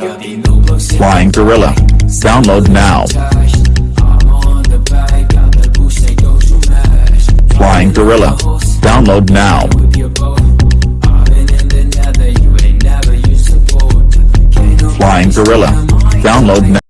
Flying Gorilla. Download now. Flying Gorilla. Download now. Flying Gorilla. Download now.